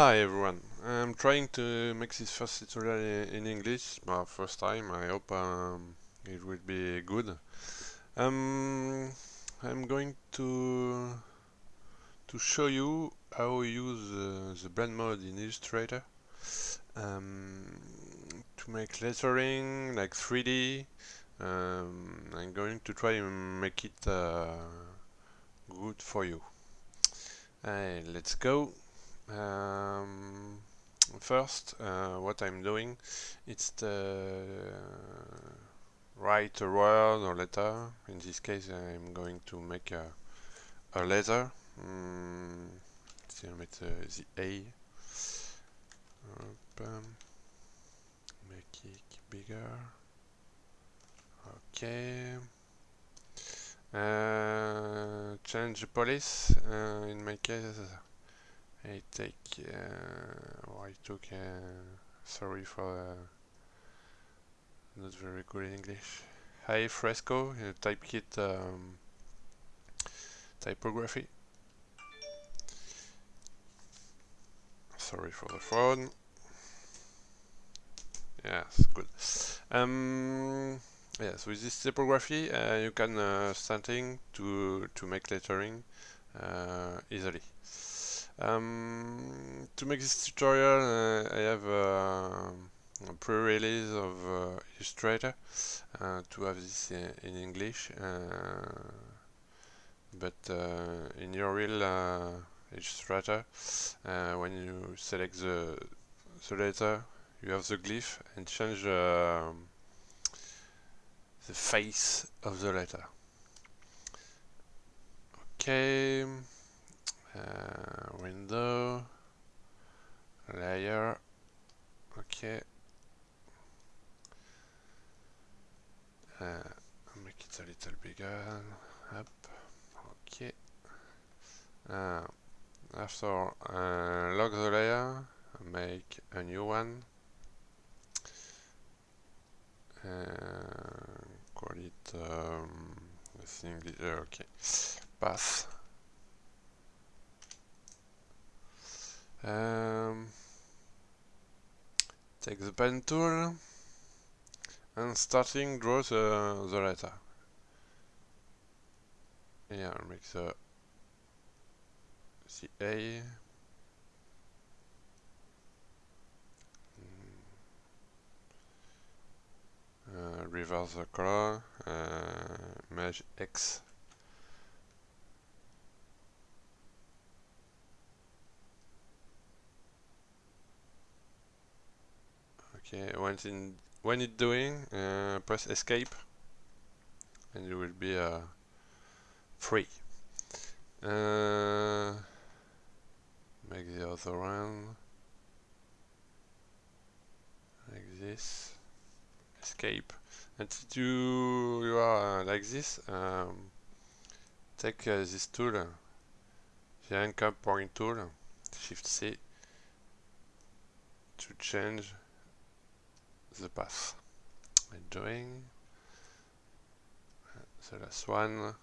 Hi everyone, I'm trying to make this first tutorial in English, my first time, I hope um, it will be good. Um, I'm going to to show you how we use uh, the blend mode in Illustrator um, to make lettering like 3D. Um, I'm going to try and make it uh, good for you. Let's go. Um, first, uh, what I'm doing, it's the write a word or letter. In this case, I'm going to make a, a letter. Mm, with uh, the A. Um, make it bigger. Okay. Uh, change the police. Uh, in my case, I take, uh, oh, I took, uh, sorry for uh, not very good English. Hi fresco, uh, typekit um, typography. Sorry for the phone. Yes, good. Um, yes, with this typography, uh, you can uh, starting to to make lettering uh, easily. Um, to make this tutorial uh, I have uh, a pre-release of uh, Illustrator uh, to have this in, in English but in your real Illustrator when you select the, the letter you have the glyph and change the the face of the letter. Okay. uh, window layer okay uh, make it a little bigger up okay uh, after uh, lock the layer make a new one. Uh, call it um, I think okay path Um, take the pen tool and starting draw the, the letter. Yeah, make the, the A. Uh, reverse the color, uh, mesh X Okay, when in when it's doing, uh, press escape, and you will be uh, free. Uh, make the other one like this. Escape. And you you are uh, like this, um, take uh, this tool, the anchor point tool, Shift C, to change the path. I'm doing the last one.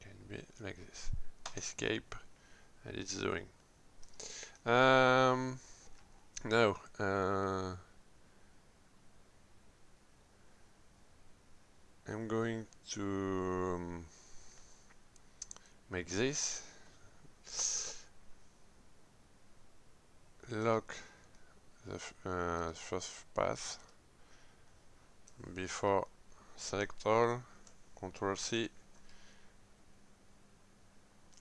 Can be like this. Escape and it's doing. Um, no. Uh, I'm going to um, make this lock the uh, first path before select all control C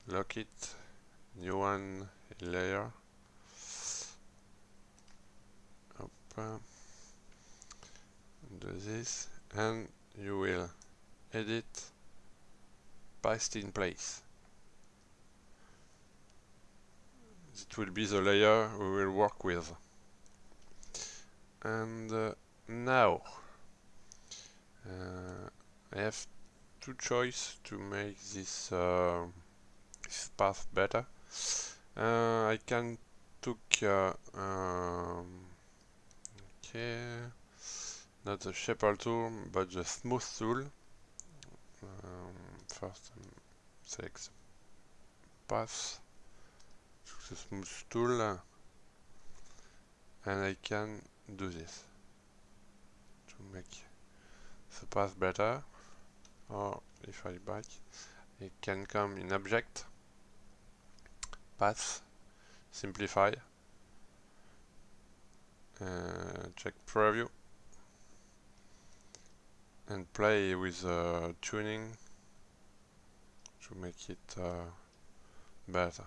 lock it new one layer Up, do this and you will edit paste in place it will be the layer we will work with. And uh, now uh, I have two choices to make this, uh, this path better. Uh, I can take uh, um, okay not the shaper tool but the smooth tool first um, select path, smooth tool, and I can do this to make the path better. Or if I back, it can come in object, path, simplify, uh, check preview, and play with uh, tuning. To make it uh, better.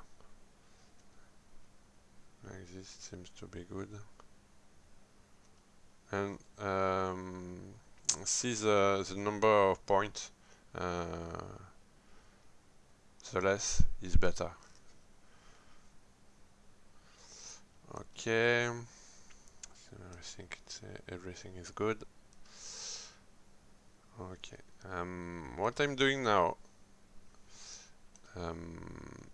This seems to be good. And um, see the, the number of points, uh, the less is better. Okay, so I think uh, everything is good. Okay, um, what I'm doing now, um,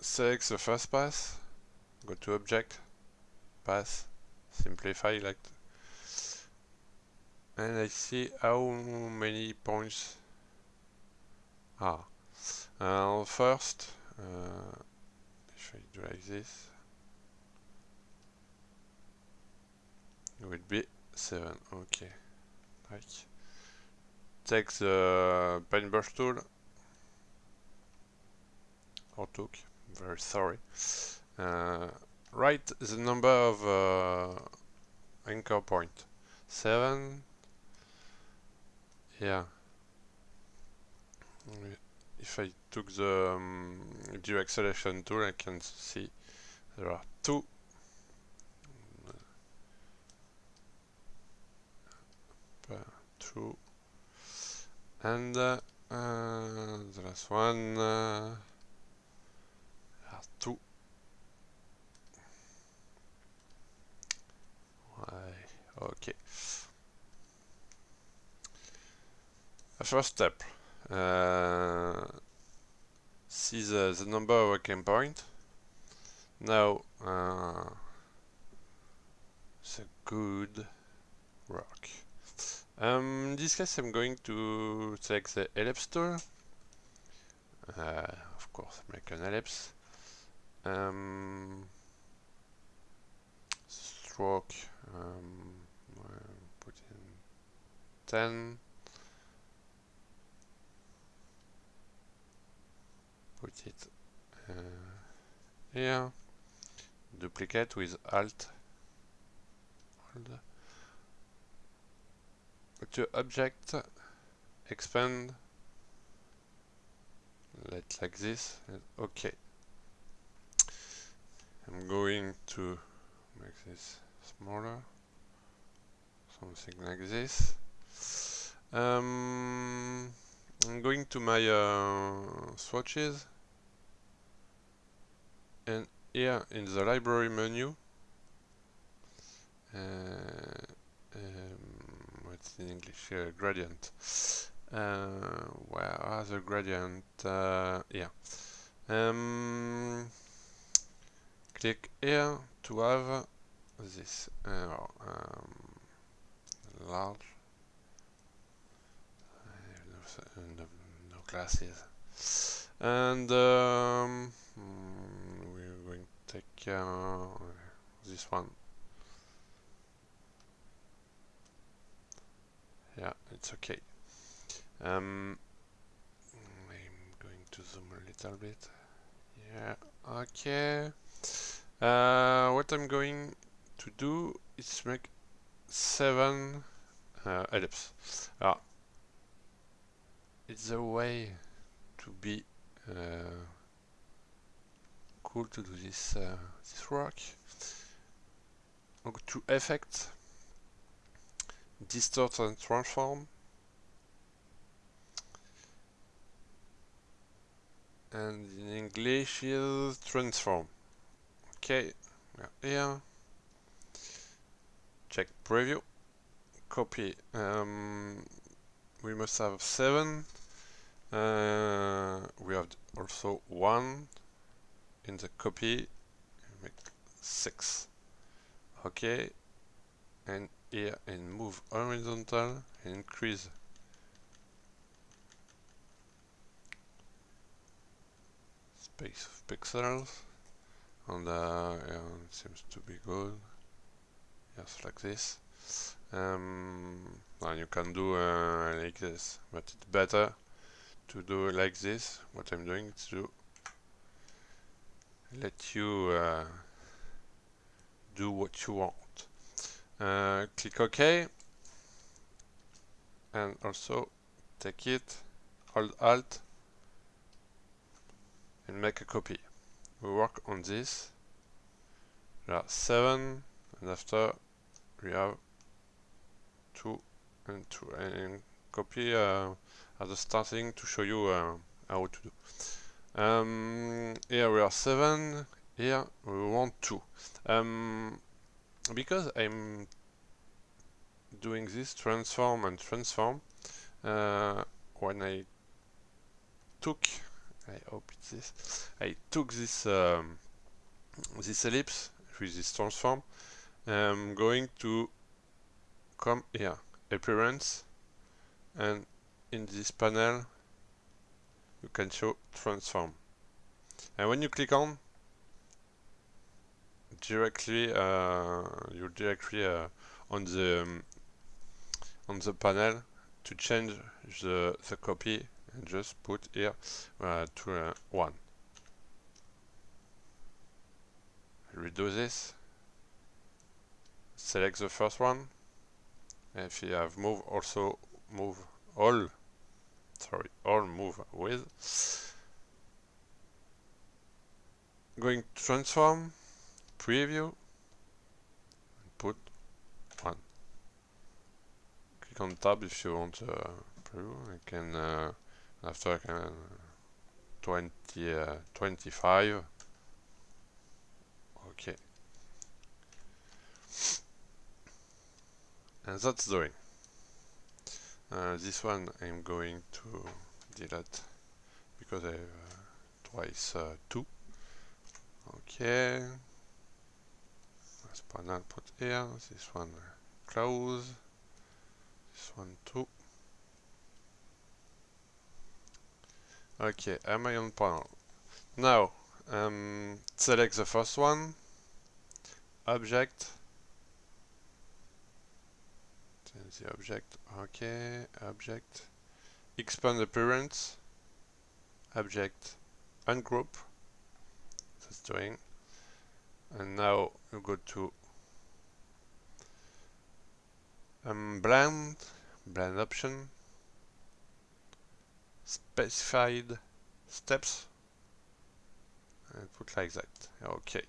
select the first pass, go to object, pass, simplify like and I see how many points are. Uh, first, uh, if I do like this, it would be 7, okay. Like, take the paintbrush tool, or took, very sorry. Uh, write the number of uh, anchor point. 7, yeah. If I took the um, direct selection tool, I can see there are two. Two. And uh, uh, the last one. Uh, two. Okay. first step, uh, see the, the number of working point. Now, uh, it's a good rock. Um, in this case, I'm going to select the ellipse tool. Uh, of course, make an ellipse. Um, stroke, um, 10. put it uh, here. Duplicate with alt. Hold. to object expand. Let like this. Okay I'm going to make this smaller. Something like this um, I'm going to my uh, swatches. And here in the library menu uh, um, what's in English uh, gradient. Uh, where are the gradient? Uh, yeah um, click here to have this. Uh, um, large no, no, no glasses and um, we're going to take uh, this one. Yeah, it's okay. Um, I'm going to zoom a little bit. Yeah, okay. Uh, what I'm going to do is make seven uh, ellipse. Ah, it's a way to be uh, cool to do this uh, this work. To Effect, Distort and Transform, and in English is Transform. Okay, here. Check Preview, copy. Um, we must have 7 uh, we have also 1 in the copy make 6 okay and here and move horizontal increase. Space of pixels and uh, yeah, it seems to be good just like this um, you can do uh, like this but it's better to do like this what I'm doing is to let you uh, do what you want. Uh, click OK and also take it hold alt and make a copy. We work on this. There are seven and after we have two and two and copy uh, at the starting to show you uh, how to do. Um, here we are seven. Here we want two. Um, because I'm doing this transform and transform uh, when I took I hope it's this I took this um, this ellipse with this transform I'm going to come here appearance. And in this panel you can show transform. And when you click on directly uh, you're directly uh, on the um, on the panel to change the, the copy and just put here uh, to uh, 1 redo this. Select the first one if you have move also move all sorry all move with. Going to transform preview put one. Click on tab if you want uh, preview. I can uh, after I can uh, 20 uh, 25 okay and that's doing uh, this one I'm going to delete because I have uh, twice uh, two. Okay. This panel put here. This one close. This one too okay am I on panel now um, select the first one. Object change the object okay object expand appearance object ungroup that's doing and now you go to um, blend blend option specified steps. And put like that okay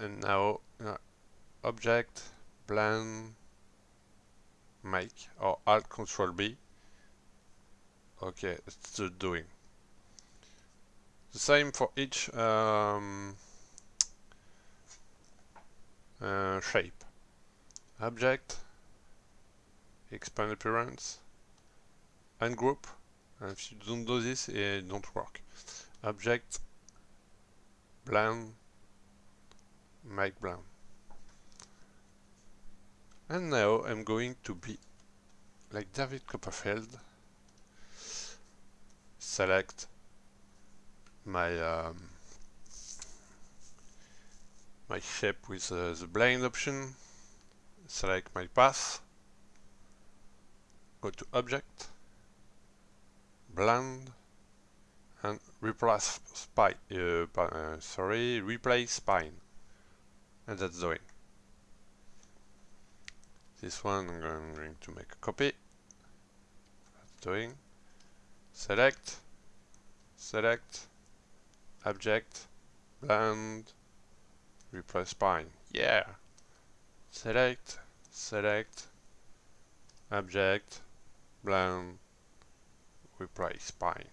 and now uh, object blend make or alt control B. Okay it's still doing. The same for each um, uh, shape. Object expand appearance ungroup and if you don't do this it don't work. Object blend make blend and now I'm going to be like David Copperfield select my um, my shape with uh, the blend option select my path go to object blend and replace spine uh, uh, sorry replace spine. And that's doing this one I'm going to make a copy. That's doing. Select. Select. Object. Blend replace spine. Yeah. Select. Select. Object. Blend. Replace spine.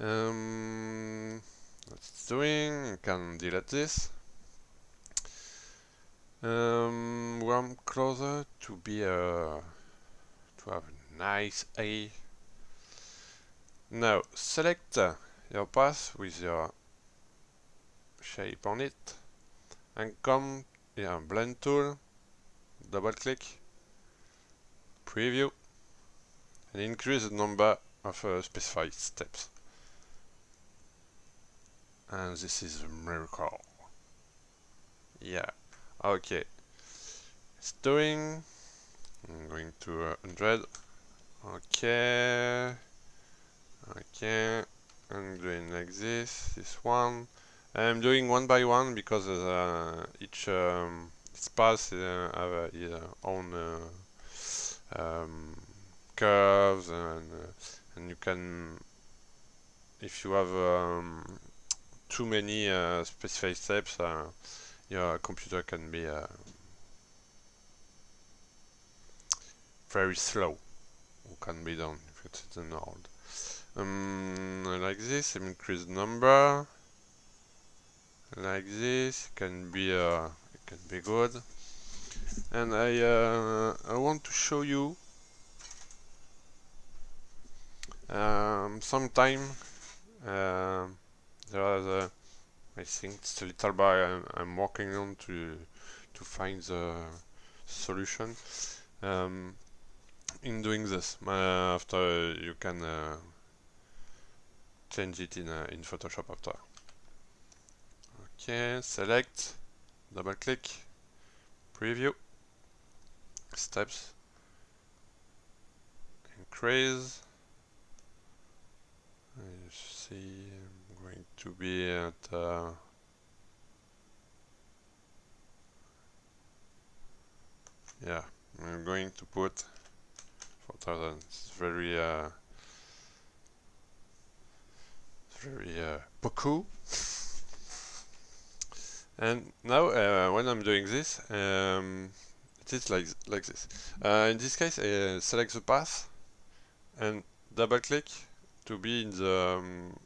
Um, that's doing. I can delete this um, one closer to be a to have a nice A. Now select uh, your path with your shape on it and come here blend tool, double click, preview. And increase the number of uh, specified steps. and this is a miracle. Yeah okay it's doing I'm going to uh, 100 okay okay I'm doing like this this one. I'm doing one by one because uh, each um, path uh, have uh, its own uh, um, curves and uh, and you can if you have um, too many uh, specified steps your computer can be very slow or can be done if it's an old. Um, like this increase number. Like this can be uh, can be good. And I uh, I want to show you um, sometime uh, there is a I think it's a little bit I'm, I'm working on to to find the solution. Um, in doing this uh, after you can uh, change it in, uh, in Photoshop after. Okay select double click preview steps increase. You see to be at uh, yeah I'm going to put 4000 it's very uh, very uh, and now uh, when I'm doing this um, it is like like this. Uh, in this case I uh, select the path and double click to be in the um,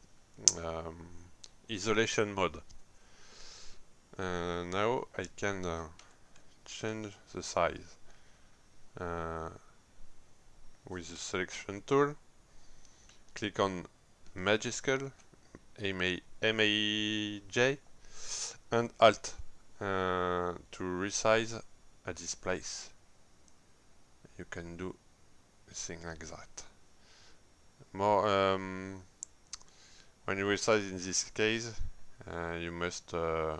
um, isolation mode. Uh, now I can uh, change the size uh, with the selection tool. Click on Majuscule M-A-J and Alt uh, to resize at this place. You can do a thing like that. More um, when you resize in this case uh, you must uh,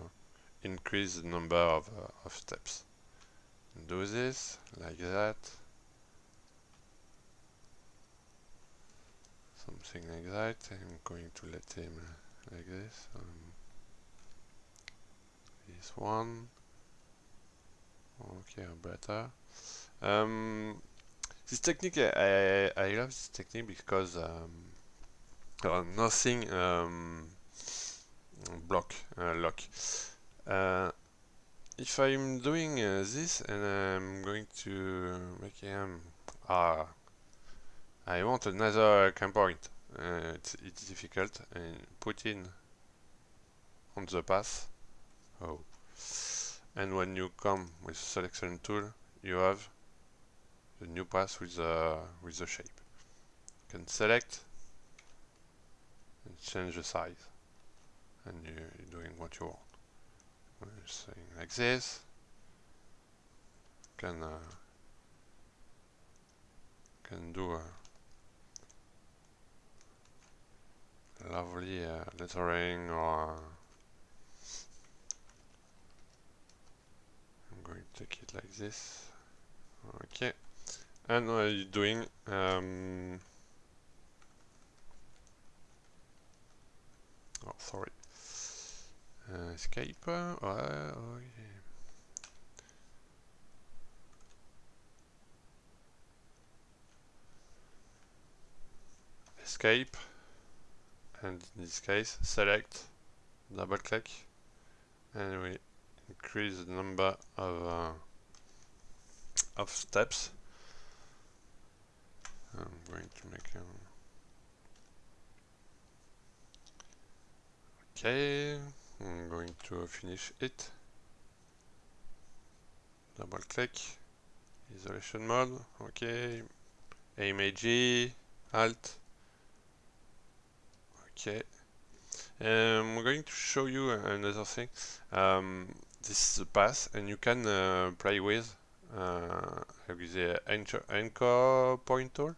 increase the number of, uh, of steps. Do this like that. Something like that. I'm going to let him like this. Um, this one. Okay better. Um, this technique I, I, I love this technique because um, nothing um, block uh, lock. Uh, if I'm doing uh, this and I'm going to make him ah I want another cam point uh, it's, it's difficult. And put in on the path. Oh. And when you come with selection tool you have the new path with the with the shape. You can select change the size and you, are doing what you want. You're saying like this can uh, can do a lovely uh, lettering or I'm going to take it like this. Okay. And what are you doing? Um, oh sorry. Uh, escape uh, oh, yeah. escape. And in this case select double click and we increase the number of uh, of steps. I'm going to make a okay I'm going to finish it double click isolation mode okay AMAG alt Okay. Um, I'm going to show you another thing. Um, this is the path, and you can uh, play with uh, the anchor pointer.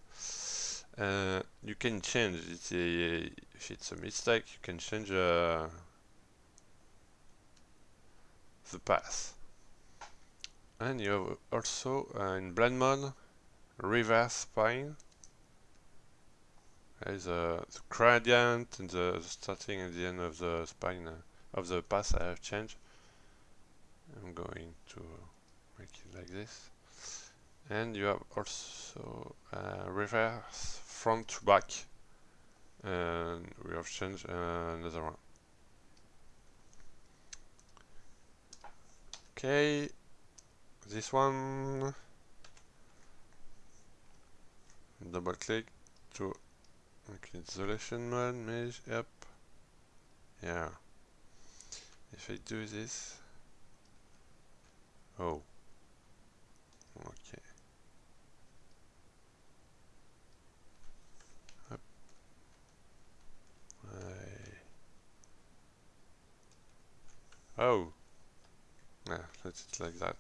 Uh, you can change it if it's a mistake you can change uh, the path. And you have also uh, in blend mode reverse spine. Is uh, the gradient and the, the, starting and the end of the spine uh, of the path I have changed. I'm going to make it like this. And you have also uh, reverse front to back. And we have changed uh, another one. Okay, this one double click to okay, isolation mode, mesh, yep, yeah. If I do this, oh, okay. Oh, yeah, let's it like that.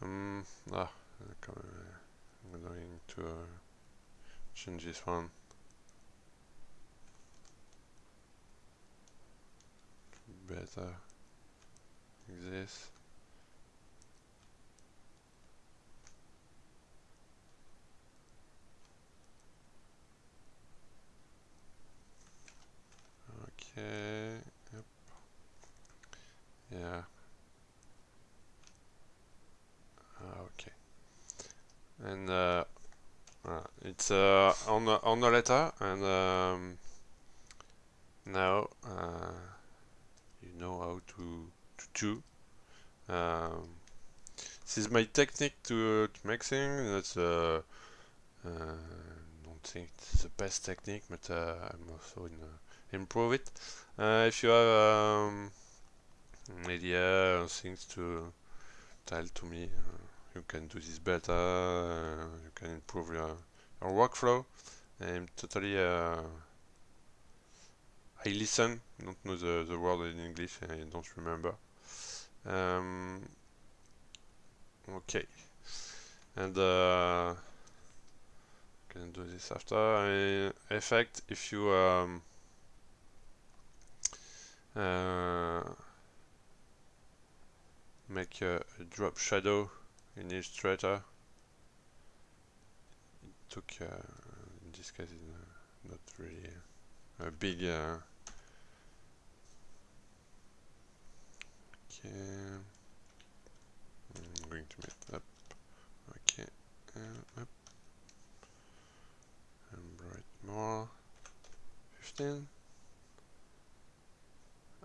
Um, ah, I'm going to uh, change this one. Better like this. Okay. Yeah. Ah, okay. And uh, uh, it's uh, on the on the letter, and um, now uh, you know how to to do. Um, this is my technique to, to make things. That's uh, uh, don't think it's the best technique, but uh, I'm also in improve it. if you have um, idea or things to tell to me uh, you can do this better uh, you can improve your, your workflow. I'm totally uh, I listen don't know the, the word in English I don't remember. Um, okay. And uh, can do this after. Uh, effect if you um, uh, make a, a, drop shadow in Illustrator. It took, uh, in this case, not really a big. Uh, okay, I'm going to make up. Okay, uh, up and bright more. 15.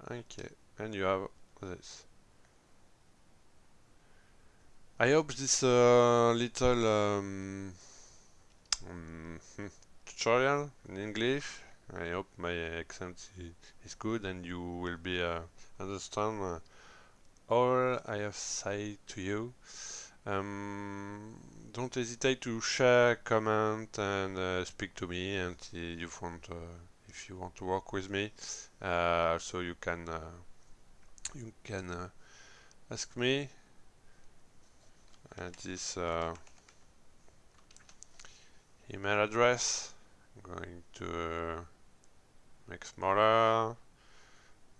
Okay, and you have this. I hope this uh, little um, um, tutorial in English, I hope my accent is good and you will be uh, understand uh, all I have said to you. Um, don't hesitate to share, comment and uh, speak to me and you want uh, if you want to work with me. Uh, so you can you can ask me at this uh, email address. I'm going to uh, make smaller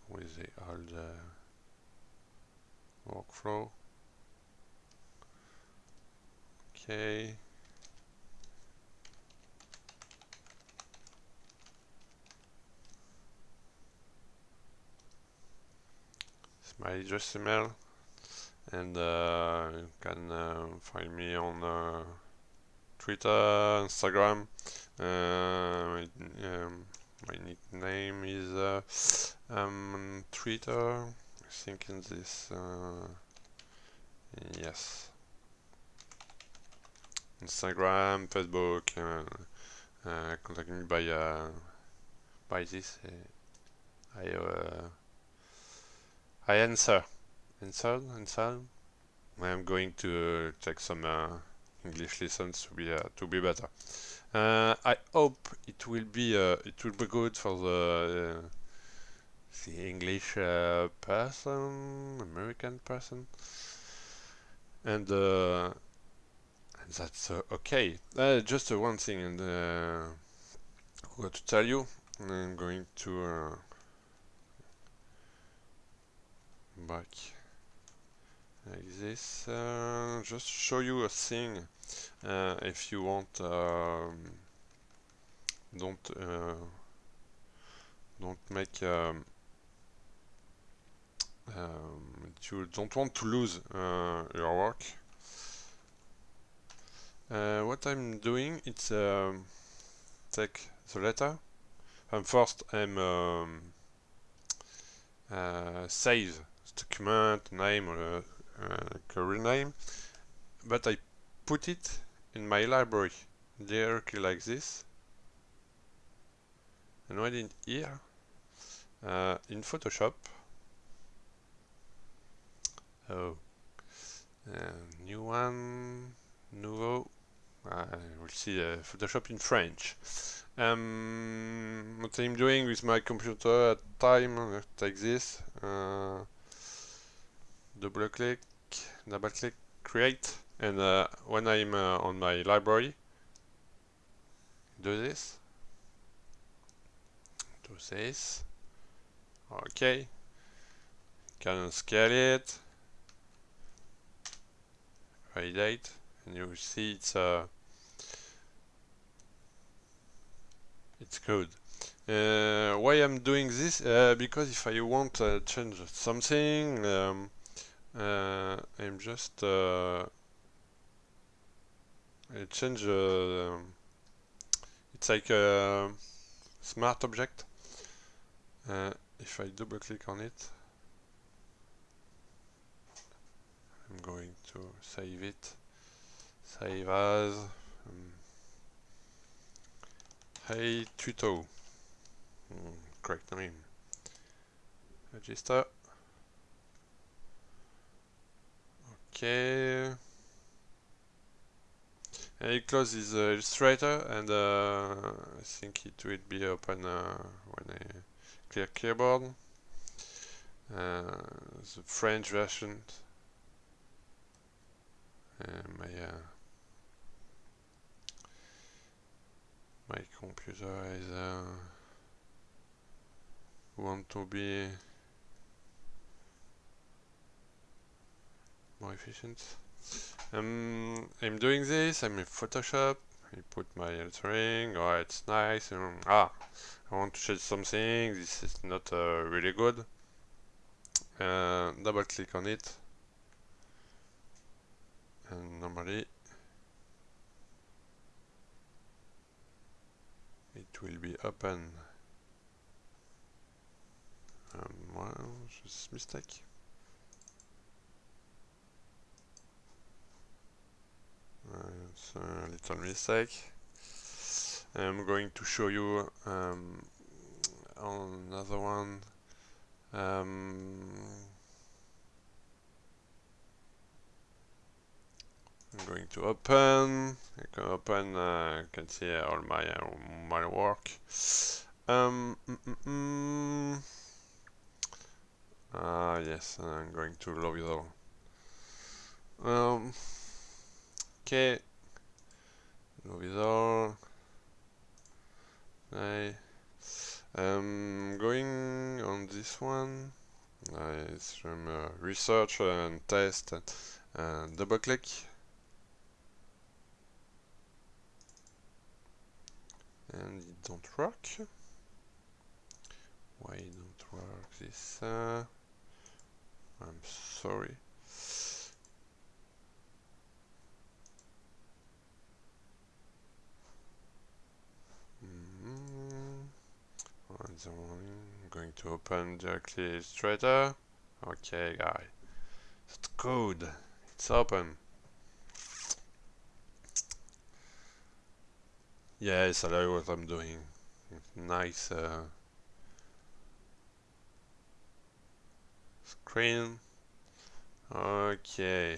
with the old uh, workflow. Okay. My email and uh, you can uh, find me on uh, Twitter, Instagram. my, um, my nickname is um, Twitter. I think in this, yes. Instagram, Facebook, uh, uh, contact me by uh, by this. I I answer. Inside inside I'm going to take some uh, English lessons to be uh, to be better. Uh, I hope it will be uh, it will be good for the uh, the English uh, person American person. And and that's okay. Just one thing and uh, I to tell you. I'm going to back. Like this uh, just show you a thing uh, if you want um, don't uh, don't make um, um, you don't want to lose uh, your work. Uh, what I'm doing it's um, take the letter. And first I'm um, uh, save document name or uh, career name but I put it in my library. Directly like this. And when in here uh, in Photoshop oh uh, new one nouveau I will see uh, Photoshop in French. Um, what I'm doing with my computer at time uh, like this uh, double click double click create and uh, when I'm uh, on my library do this do this okay can scale it validate and you see it's uh, it's good. Uh, why I'm doing this uh, because if I want to change something um, uh, I'm just uh, I change uh, it's like a smart object. Uh, if I double click on it I'm going to save it. Save as um, hey tuto. Mm, correct name. Register okay. And it closes uh, Illustrator and uh, I think it will be open uh, when I clear keyboard. Uh, the French version. My uh, my computer is uh, want to be more efficient. Um, I'm doing this, I'm in Photoshop, I put my lettering, oh it's nice, um, ah, I want to change something, this is not uh, really good. Uh, double click on it, and normally it will be open. Um, well, just mistake. It's a little mistake. I'm going to show you um, another one. Um, I'm going to open. I can open. Uh, can see all my uh, my work. Um, mm, mm, mm. Ah, yes, I'm going to love it all. Um, Okay. Revisor. I am going on this one. Uh, it's from uh, research and test and, double click. And it don't work. Why don't work this? I'm sorry. I'm going to open directly Illustrator. Okay, guy. It's good. It's open. Yes, I know what I'm doing. Nice uh, screen. Okay.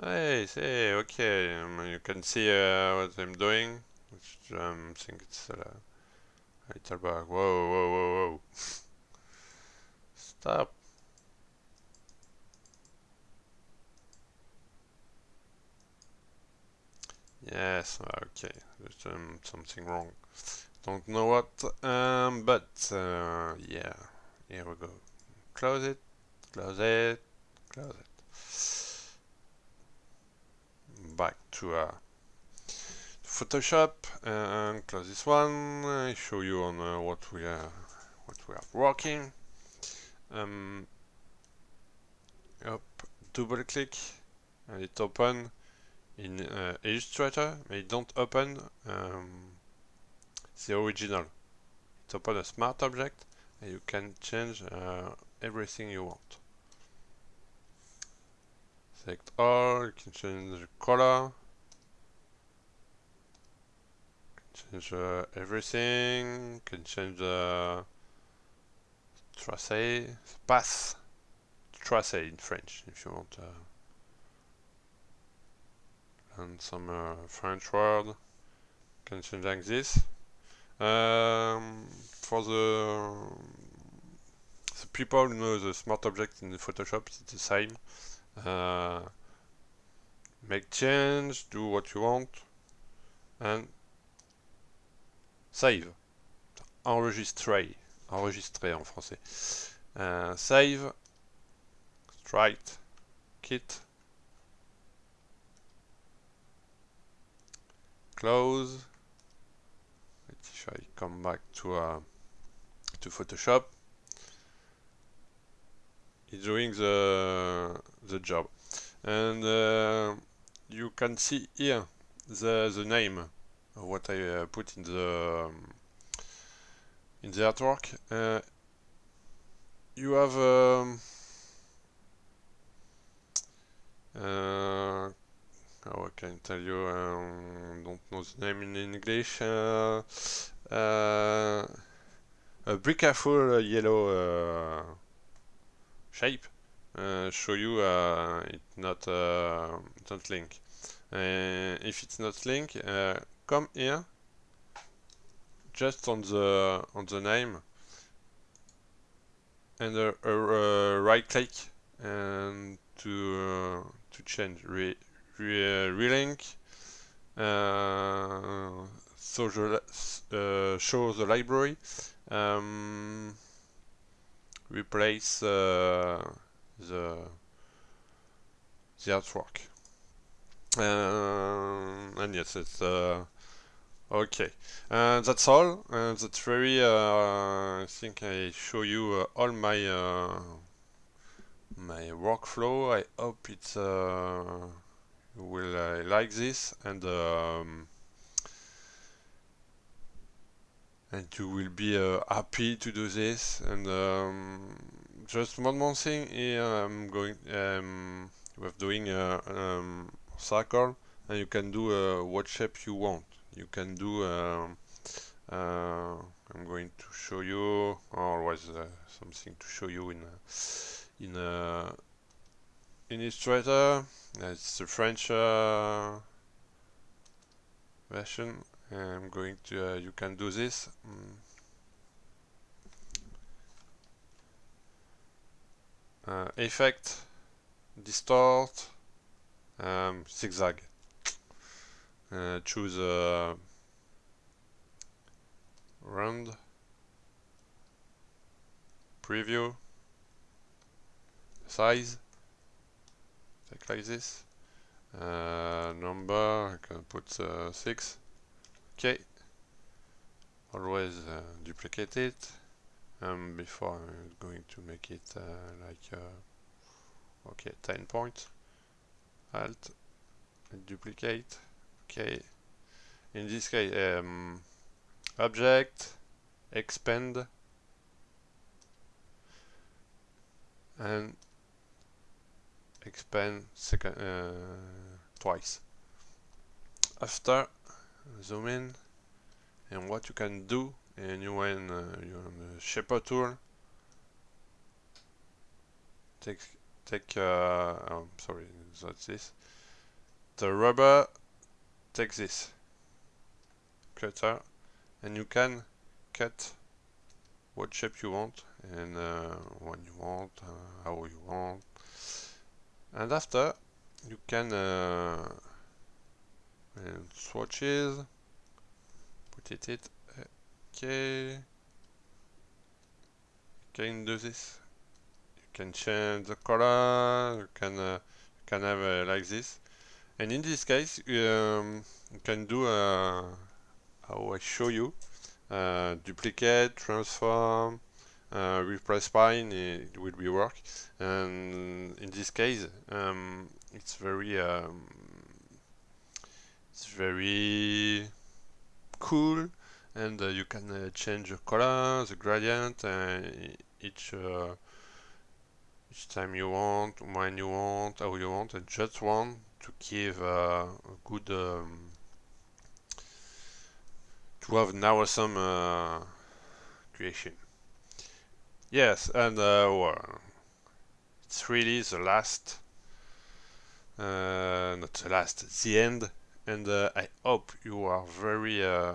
Hey, say, okay, um, you can see uh, what I'm doing which um, I think it's uh, a little bug. Whoa, whoa, whoa, whoa. Stop. Yes, okay, there's um, something wrong. Don't know what, um, but uh, yeah, here we go close it close it close it back to uh, Photoshop and close this one. I show you on uh, what we are what we are working. Um, double click and it open in uh, Illustrator. It don't open um, the original. It open a smart object and you can change uh, everything you want. Select all. You can change the color change uh, everything can change the tracé path tracé in French if you want uh, and some uh, French word can change like this. Um, for the, the people who know the smart object in Photoshop it's the same. Uh, make change do what you want and save. Enregistrer enregistrer en français. Uh, save. Strike kit. Close. If I come back to uh, to Photoshop. It's doing the the job. And uh, you can see here the the name what I uh, put in the in the artwork uh, you have um, uh, how I can tell you, um, don't know the name in English, uh, uh, a brickful yellow uh, shape uh, show you uh, it's not uh, not link. if it's not link, come here, just on the on the name, and a right click and to to change re re relink uh, so the, uh, show the library um, replace uh, the the artwork. Uh, and yes it's uh, okay. Uh, that's all. That's very I think I show you all my my workflow. I hope it's you will uh, like this and um, and you will be uh, happy to do this. And um, just one more thing here I'm going um, we're doing a um, circle. And you can do uh, what shape you want you can do um, uh, I'm going to show you always uh, something to show you in in in Illustrator it's the French uh, version. I'm going to, uh, you can do this. Mm. Uh, effect, distort, um, zigzag. Uh, choose a round, preview, size, take like this. Uh, number I can put uh, 6 okay. Always uh, duplicate it. Um, before I'm going to make it uh, like uh, okay 10 points. Alt duplicate okay in this case um, object expand and expand second uh, twice. After zoom in and what you can do and you when uh, you're on the shaper tool take take uh, oh, sorry that's this. The rubber take this cutter and you can cut what shape you want and uh, when you want uh, how you want and after you can uh, swatches put it it okay can do this. You can change the color. You can uh, you can have uh, like this. And in this case, um, you can do uh, how I show you uh, duplicate, transform, uh, replace spine. It will be work. And in this case, um, it's very um, it's very cool and uh, you can uh, change the color, the gradient uh, each each time you want, when you want, how you want, and just want to give a good um, to have an awesome uh, creation. Yes, and uh, well, it's really the last, uh, not the last, the end, and I hope you are very uh,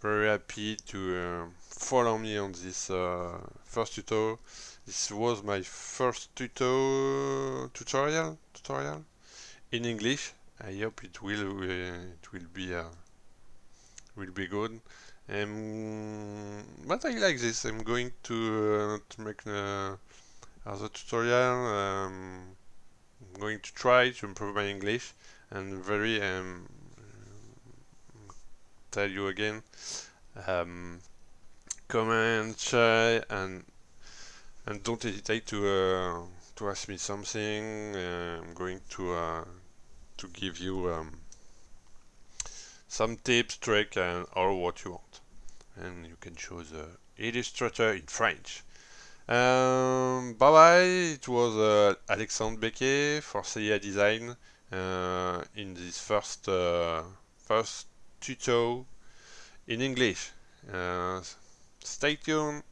very happy to uh, follow me on this uh, first tutorial. This was my first tuto tutorial tutorial in English. I hope it will it will be will be good. Um, but I like this. I'm going to, uh, to make uh, other tutorial. Um, I'm going to try to improve my English and very um, tell you again um, comment share and and don't hesitate to uh, to ask me something. Uh, I'm going to uh, to give you um, some tips trick and or what you want. And you can choose Illustrator in French. Um, bye bye it was uh, Alexandre Becquet for CIA Design uh, in this first uh, first tuto in English. Stay tuned.